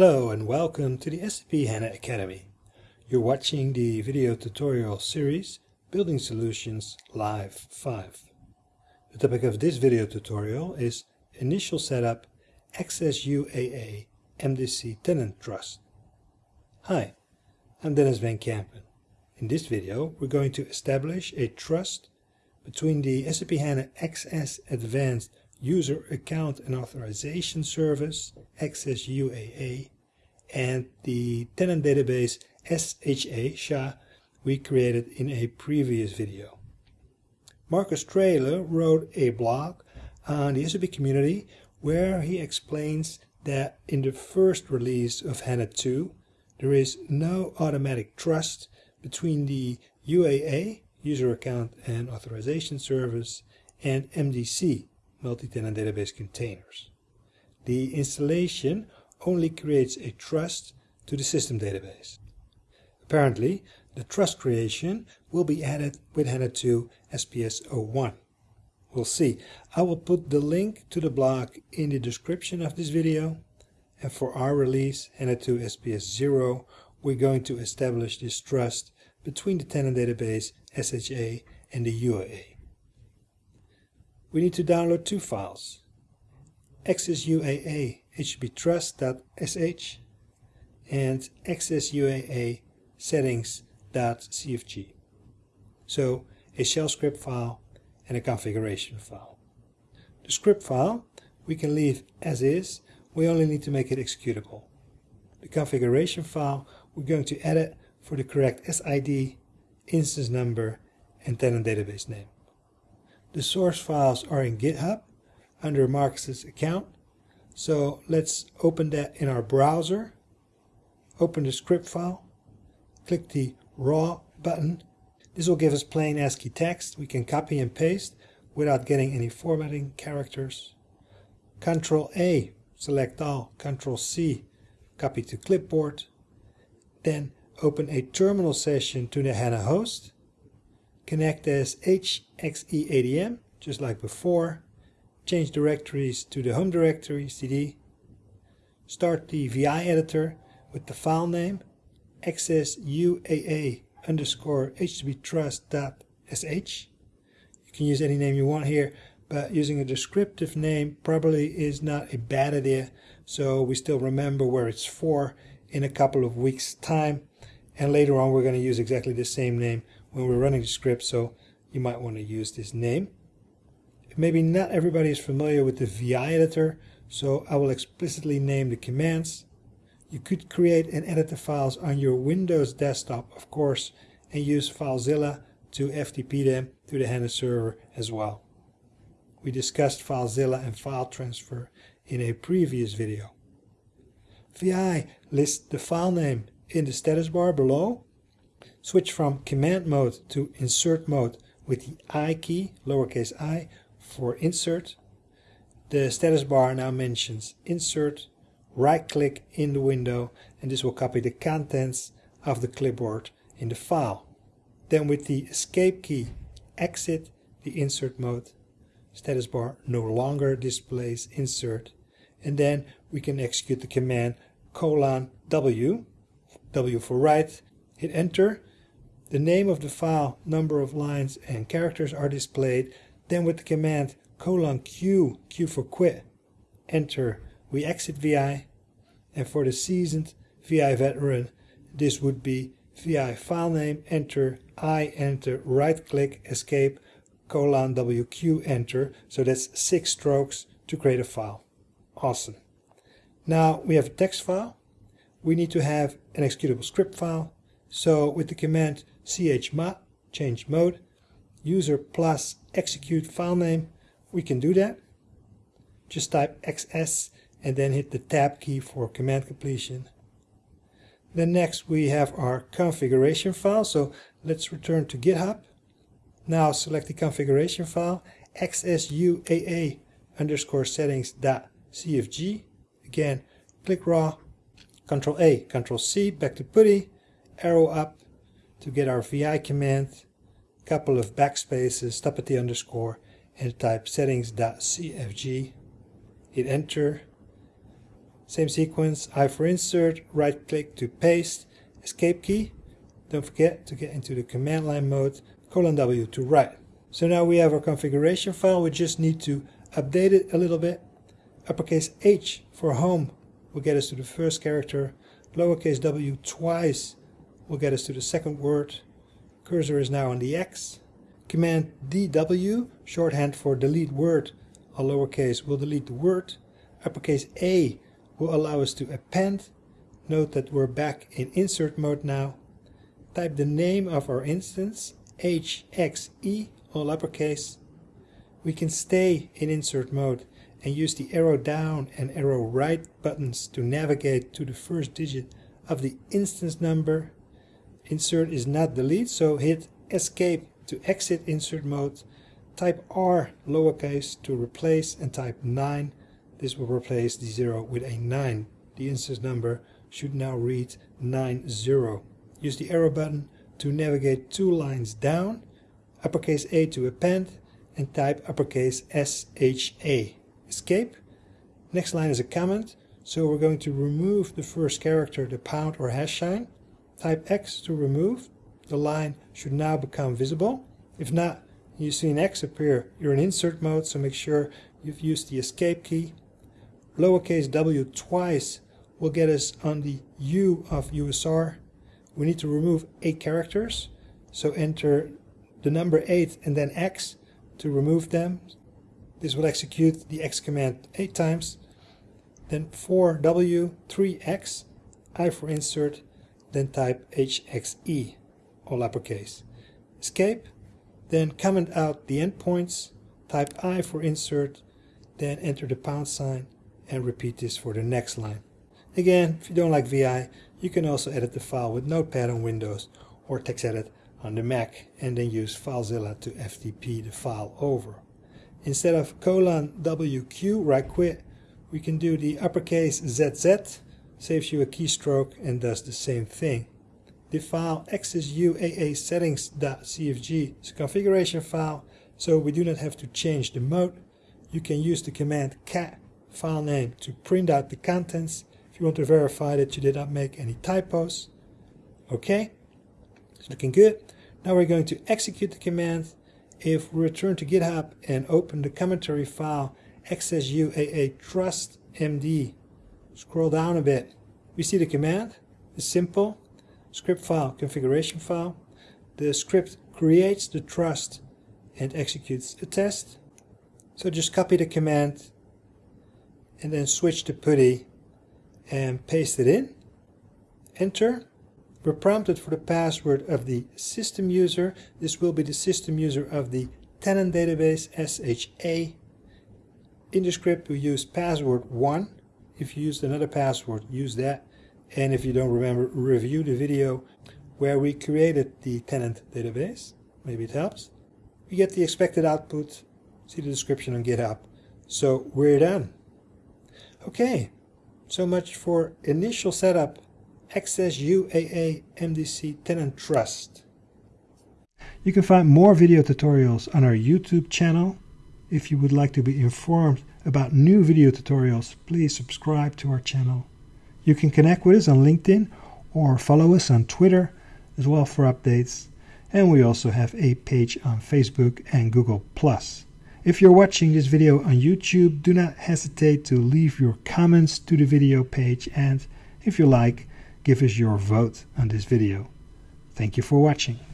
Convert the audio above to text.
Hello and welcome to the SAP HANA Academy. You're watching the video tutorial series Building Solutions Live 5. The topic of this video tutorial is Initial Setup XSUAA MDC Tenant Trust. Hi, I'm Denys Van Kempen. In this video we're going to establish a trust between the SAP HANA XS Advanced User Account and Authorization Service, XSUAA, and the tenant database SHA, SHA we created in a previous video. Marcus Traylor wrote a blog on the SAP community where he explains that in the first release of HANA 2 there is no automatic trust between the UAA, User Account and Authorization Service, and MDC, multi-tenant database containers. The installation only creates a trust to the system database. Apparently, the trust creation will be added with HANA 2 SPS 01. We'll see. I will put the link to the blog in the description of this video. And for our release, HANA 2 SPS 0, we're going to establish this trust between the tenant database SHA and the UAA we need to download two files. xsuaa hbtrust.sh and xsuaa settings.cfg. So a shell script file and a configuration file. The script file we can leave as is, we only need to make it executable. The configuration file we're going to edit for the correct SID, instance number, and tenant database name. The source files are in GitHub under Marcus's account. So let's open that in our browser. Open the script file. Click the raw button. This will give us plain ASCII text. We can copy and paste without getting any formatting characters. Control A, select all. Control C, copy to clipboard. Then open a terminal session to the HANA host connect as HXEADM, just like before, change directories to the home directory, CD, start the VI editor with the file name xsuaa underscore hbtrust.sh. You can use any name you want here, but using a descriptive name probably is not a bad idea, so we still remember where it's for in a couple of weeks' time. And later on, we're going to use exactly the same name when we're running the script, so you might want to use this name. Maybe not everybody is familiar with the VI editor, so I will explicitly name the commands. You could create and edit the files on your Windows desktop, of course, and use FileZilla to FTP them to the HANA server as well. We discussed FileZilla and file transfer in a previous video. VI lists the file name in the status bar below Switch from command mode to insert mode with the I key, lowercase i, for insert. The status bar now mentions insert, right click in the window and this will copy the contents of the clipboard in the file. Then with the escape key, exit the insert mode. Status bar no longer displays insert. And then we can execute the command colon W, W for write, hit enter the name of the file, number of lines, and characters are displayed. Then with the command colon Q, Q for quit, enter, we exit VI. And for the seasoned VI veteran, this would be VI file name, enter, I enter, right click, escape, colon WQ, enter. So that's six strokes to create a file. Awesome. Now we have a text file. We need to have an executable script file. So with the command chmod, change mode, user plus execute file name, we can do that. Just type xs and then hit the tab key for command completion. Then next we have our configuration file, so let's return to GitHub. Now select the configuration file, xsuaa underscore settings dot cfg. Again, click raw, Control A, Control C, back to PuTTY, arrow up, to get our VI command, couple of backspaces, stop at the underscore, and type settings.cfg. Hit enter. Same sequence, I for insert, right click to paste, escape key. Don't forget to get into the command line mode, colon W to write. So now we have our configuration file, we just need to update it a little bit. Uppercase H for home will get us to the first character. Lowercase w twice will get us to the second word. Cursor is now on the X. Command DW, shorthand for delete word, a lowercase will delete the word. Uppercase A will allow us to append. Note that we're back in insert mode now. Type the name of our instance, HXE, all uppercase. We can stay in insert mode and use the arrow down and arrow right buttons to navigate to the first digit of the instance number. Insert is not delete, so hit escape to exit insert mode. Type R lowercase to replace and type 9. This will replace the 0 with a 9. The instance number should now read 90. Use the arrow button to navigate two lines down, uppercase A to append, and type uppercase SHA escape. Next line is a comment, so we're going to remove the first character, the pound or hash sign. Type X to remove. The line should now become visible. If not, you see an X appear, you're in insert mode, so make sure you've used the escape key. Lowercase w twice will get us on the U of USR. We need to remove eight characters, so enter the number 8 and then X to remove them. This will execute the X command 8 times. Then 4W, 3X, I for insert, then type HXE, all uppercase. Escape, then comment out the endpoints, type I for insert, then enter the pound sign, and repeat this for the next line. Again, if you don't like VI, you can also edit the file with Notepad on Windows or TextEdit on the Mac and then use FileZilla to FTP the file over. Instead of colon WQ, write quit, we can do the uppercase ZZ, saves you a keystroke and does the same thing. The file settings.cfg is a configuration file, so we do not have to change the mode. You can use the command cat file name to print out the contents if you want to verify that you did not make any typos. Okay, it's looking good. Now we're going to execute the command if we return to GitHub and open the commentary file xsuaa trust md, scroll down a bit, we see the command. It's simple. Script file, configuration file. The script creates the trust and executes a test. So just copy the command and then switch to PuTTY and paste it in. Enter. We're prompted for the password of the system user. This will be the system user of the tenant database SHA. In the script we use password 1. If you used another password, use that. And if you don't remember, review the video where we created the tenant database. Maybe it helps. We get the expected output. See the description on GitHub. So we're done. Okay, so much for initial setup XSUAA MDC Tenant Trust. You can find more video tutorials on our YouTube channel. If you would like to be informed about new video tutorials, please subscribe to our channel. You can connect with us on LinkedIn or follow us on Twitter as well for updates. And we also have a page on Facebook and Google+. If you're watching this video on YouTube, do not hesitate to leave your comments to the video page and if you like, give us your vote on this video. Thank you for watching.